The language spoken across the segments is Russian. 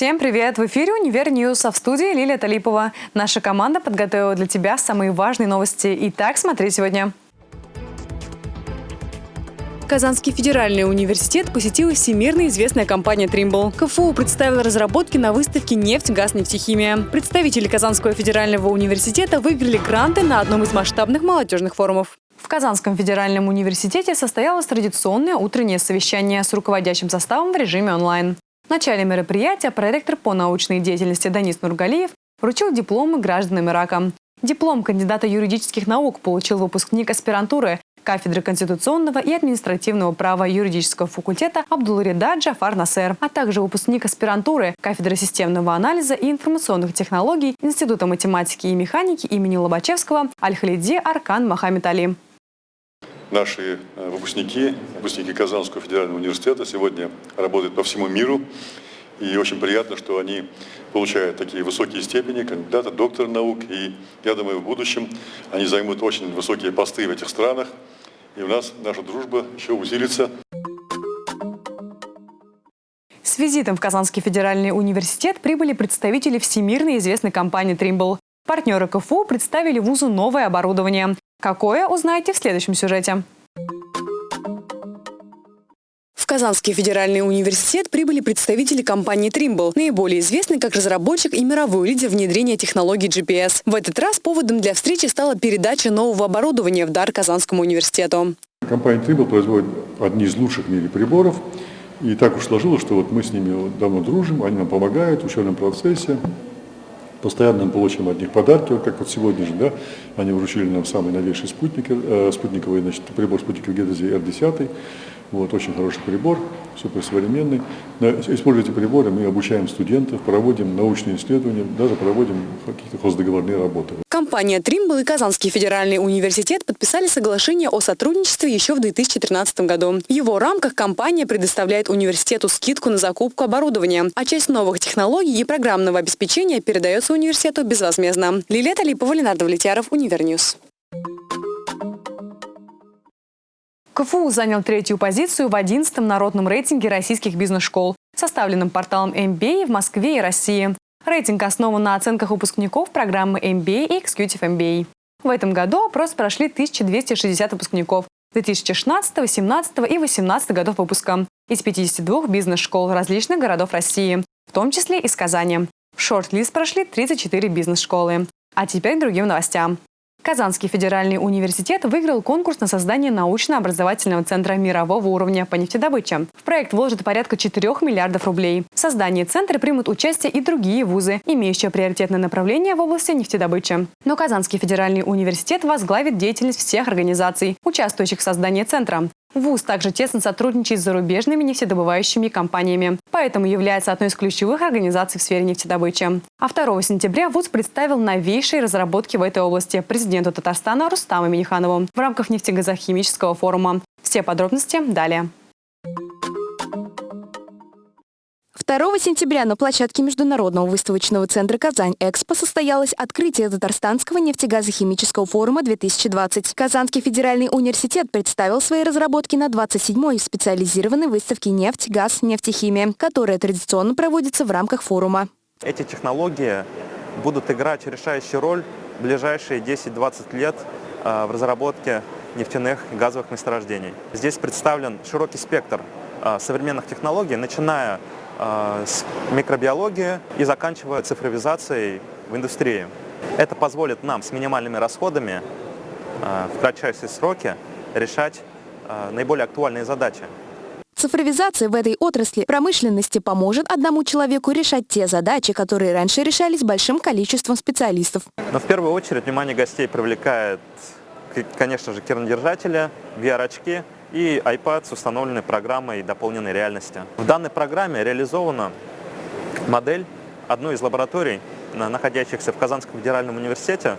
Всем привет! В эфире «Универ News», а в студии Лилия Талипова. Наша команда подготовила для тебя самые важные новости. Итак, смотри сегодня. Казанский федеральный университет посетила всемирно известная компания «Trimble». КФУ представила разработки на выставке «Нефть, газ, нефтехимия». Представители Казанского федерального университета выиграли гранты на одном из масштабных молодежных форумов. В Казанском федеральном университете состоялось традиционное утреннее совещание с руководящим составом в режиме онлайн. В начале мероприятия проректор по научной деятельности Данис Нургалиев вручил дипломы гражданам Ирака. Диплом кандидата юридических наук получил выпускник аспирантуры кафедры конституционного и административного права юридического факультета Абдулрида Джафар Насер, а также выпускник аспирантуры кафедры системного анализа и информационных технологий Института математики и механики имени Лобачевского Аль-Халиди Аркан Мохаммед Али. Наши э, выпускники, выпускники Казанского федерального университета сегодня работают по всему миру. И очень приятно, что они получают такие высокие степени, кандидата, доктора наук. И я думаю, в будущем они займут очень высокие посты в этих странах. И у нас наша дружба еще усилится. С визитом в Казанский федеральный университет прибыли представители всемирно известной компании «Тримбл». Партнеры КФУ представили вузу новое оборудование. Какое, узнаете в следующем сюжете. В Казанский федеральный университет прибыли представители компании Trimble, наиболее известный как разработчик и мировой лидер внедрения технологий GPS. В этот раз поводом для встречи стала передача нового оборудования в дар Казанскому университету. Компания Trimble производит одни из лучших в мире приборов. И так уж сложилось, что вот мы с ними давно дружим, они нам помогают в учебном процессе. Постоянно мы получаем от них подарки, как вот сегодня же, да, они вручили нам самый новейший спутник, э, спутниковый, значит, прибор спутниковой геодезии R10, вот, очень хороший прибор, суперсовременный. Используя эти приборы, мы обучаем студентов, проводим научные исследования, даже проводим какие-то хоздоговорные работы. Компания Trimble и Казанский федеральный университет подписали соглашение о сотрудничестве еще в 2013 году. В его рамках компания предоставляет университету скидку на закупку оборудования, а часть новых технологий и программного обеспечения передается университету безвозмездно. Лилия Талипова, Ленар Давлетьяров, Универ News. КФУ занял третью позицию в 11-м народном рейтинге российских бизнес-школ, составленном порталом MBA в Москве и России. Рейтинг основан на оценках выпускников программы MBA и Executive MBA. В этом году опрос прошли 1260 выпускников 2016, 2017 и 2018 годов выпуска из 52 бизнес-школ различных городов России, в том числе из Казани. В шорт-лист прошли 34 бизнес-школы. А теперь к другим новостям. Казанский федеральный университет выиграл конкурс на создание научно-образовательного центра мирового уровня по нефтедобыче. В проект вложат порядка 4 миллиардов рублей. В создании центра примут участие и другие вузы, имеющие приоритетное направление в области нефтедобычи. Но Казанский федеральный университет возглавит деятельность всех организаций, участвующих в создании центра. ВУЗ также тесно сотрудничает с зарубежными нефтедобывающими компаниями, поэтому является одной из ключевых организаций в сфере нефтедобычи. А 2 сентября ВУЗ представил новейшие разработки в этой области президенту Татарстана Рустаму Миниханову в рамках нефтегазохимического форума. Все подробности далее. 2 сентября на площадке Международного выставочного центра «Казань-Экспо» состоялось открытие Татарстанского нефтегазохимического форума 2020. Казанский федеральный университет представил свои разработки на 27-й специализированной выставке «Нефть, газ, нефтехимия», которая традиционно проводится в рамках форума. Эти технологии будут играть решающую роль в ближайшие 10-20 лет э, в разработке нефтяных и газовых месторождений. Здесь представлен широкий спектр э, современных технологий, начиная с микробиологии и заканчивая цифровизацией в индустрии. Это позволит нам с минимальными расходами а, в кратчайшие сроки решать а, наиболее актуальные задачи. Цифровизация в этой отрасли промышленности поможет одному человеку решать те задачи, которые раньше решались большим количеством специалистов. Но в первую очередь внимание гостей привлекает, конечно же, кернодержатели, VR-очки – и iPad с установленной программой дополненной реальности. В данной программе реализована модель одной из лабораторий, находящихся в Казанском федеральном университете.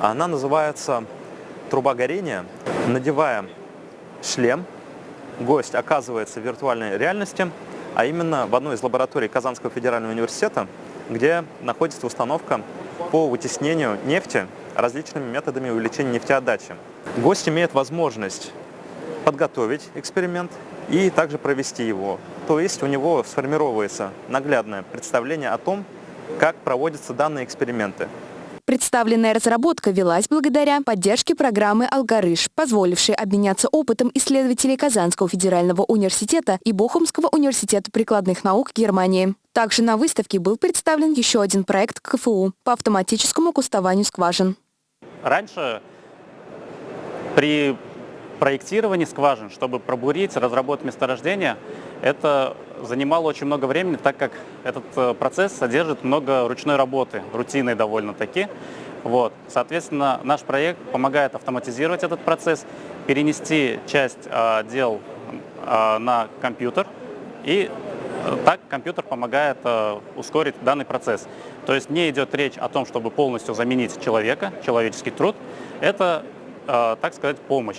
Она называется «Труба горения». Надевая шлем, гость оказывается в виртуальной реальности, а именно в одной из лабораторий Казанского федерального университета, где находится установка по вытеснению нефти различными методами увеличения нефтеотдачи. Гость имеет возможность подготовить эксперимент и также провести его. то есть у него сформировывается наглядное представление о том, как проводятся данные эксперименты. Представленная разработка велась благодаря поддержке программы «Алгарыш», позволившей обменяться опытом исследователей Казанского федерального университета и Бохумского университета прикладных наук Германии. Также на выставке был представлен еще один проект КФУ по автоматическому кустованию скважин. Раньше при проектировании скважин, чтобы пробурить, разработать месторождение, это занимало очень много времени, так как этот э, процесс содержит много ручной работы, рутинной довольно-таки. Вот. Соответственно, наш проект помогает автоматизировать этот процесс, перенести часть э, дел э, на компьютер, и так компьютер помогает э, ускорить данный процесс. То есть не идет речь о том, чтобы полностью заменить человека, человеческий труд. Это, э, так сказать, помощь.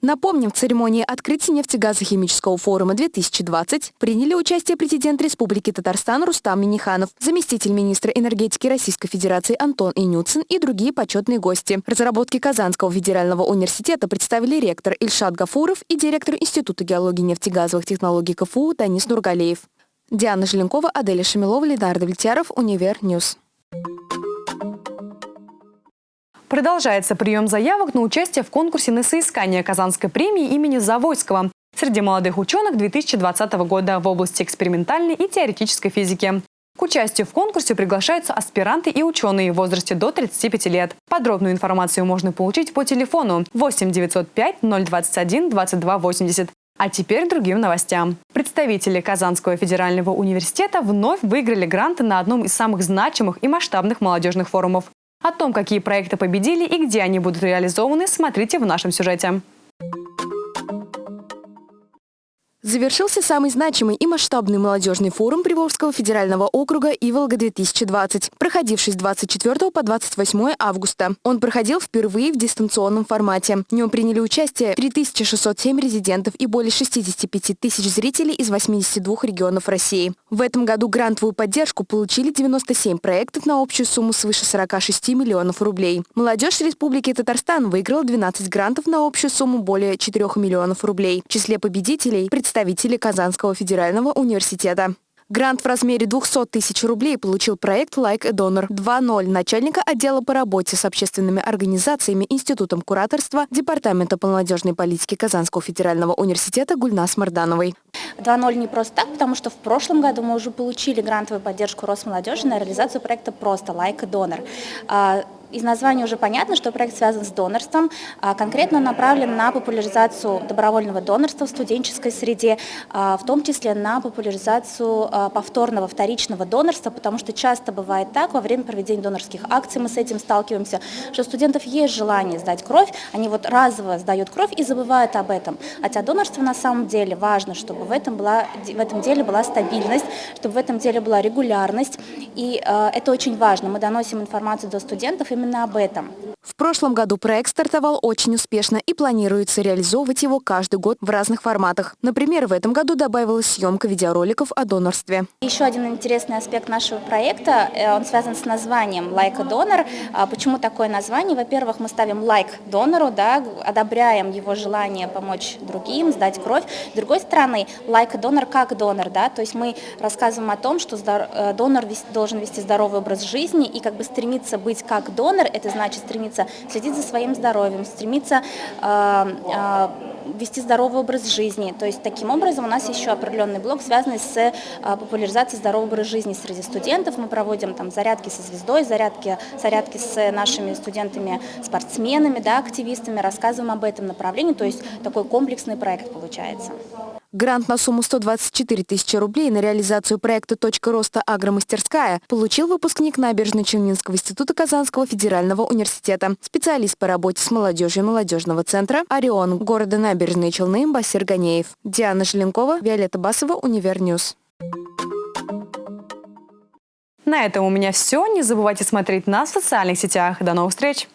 Напомним, в церемонии открытия нефтегазохимического форума 2020 приняли участие президент Республики Татарстан Рустам Миниханов, заместитель министра энергетики Российской Федерации Антон Инюцин и другие почетные гости. Разработки Казанского федерального университета представили ректор Ильшат Гафуров и директор Института геологии нефтегазовых технологий КФУ Данис Нургалеев. Диана Желенкова, Аделя Шамилова, Ленар Давлетьяров, Универ News. Продолжается прием заявок на участие в конкурсе на соискание Казанской премии имени Завойского среди молодых ученых 2020 года в области экспериментальной и теоретической физики. К участию в конкурсе приглашаются аспиранты и ученые в возрасте до 35 лет. Подробную информацию можно получить по телефону 8 905 021 22 80. А теперь другим новостям. Представители Казанского федерального университета вновь выиграли гранты на одном из самых значимых и масштабных молодежных форумов. О том, какие проекты победили и где они будут реализованы, смотрите в нашем сюжете. Завершился самый значимый и масштабный молодежный форум Приволжского федерального округа «Иволга-2020», проходивший с 24 по 28 августа. Он проходил впервые в дистанционном формате. В нем приняли участие 3607 резидентов и более 65 тысяч зрителей из 82 регионов России. В этом году грантовую поддержку получили 97 проектов на общую сумму свыше 46 миллионов рублей. Молодежь Республики Татарстан выиграла 12 грантов на общую сумму более 4 миллионов рублей. В числе победителей представители представители Казанского федерального университета. Грант в размере 200 тысяч рублей получил проект «Like a Donor 2.0» начальника отдела по работе с общественными организациями Институтом кураторства Департамента молодежной политики Казанского федерального университета Гульнас Мардановой. 2.0 не просто так, потому что в прошлом году мы уже получили грантовую поддержку Росмолодежи на реализацию проекта «Просто Like a Donor». Из названия уже понятно, что проект связан с донорством, а конкретно направлен на популяризацию добровольного донорства в студенческой среде, а, в том числе на популяризацию а, повторного, вторичного донорства, потому что часто бывает так, во время проведения донорских акций мы с этим сталкиваемся, что у студентов есть желание сдать кровь, они вот разово сдают кровь и забывают об этом. Хотя донорство на самом деле важно, чтобы в этом, была, в этом деле была стабильность, чтобы в этом деле была регулярность, и это очень важно. Мы доносим информацию до студентов, именно об этом. В прошлом году проект стартовал очень успешно и планируется реализовывать его каждый год в разных форматах. Например, в этом году добавилась съемка видеороликов о донорстве. Еще один интересный аспект нашего проекта, э, он связан с названием «Like a Donor». А почему такое название? Во-первых, мы ставим лайк донору, да, одобряем его желание помочь другим, сдать кровь. С другой стороны, a donor как донор, да, то есть мы рассказываем о том, что э, донор должен вести здоровый образ жизни и как бы стремиться быть как донор, это значит стремиться следить за своим здоровьем, стремиться э, э, вести здоровый образ жизни. То есть таким образом у нас еще определенный блок, связанный с э, популяризацией здорового образа жизни среди студентов. Мы проводим там зарядки со звездой, зарядки, зарядки с нашими студентами-спортсменами, да, активистами, рассказываем об этом направлении. То есть такой комплексный проект получается. Грант на сумму 124 тысячи рублей на реализацию проекта «Точка роста Агромастерская» получил выпускник Набережно-Челнинского института Казанского федерального университета, специалист по работе с молодежью молодежного центра «Орион» города Набережные Челны Басир Ганеев. Диана Желенкова, Виолетта Басова, Универ News. На этом у меня все. Не забывайте смотреть нас в социальных сетях. До новых встреч!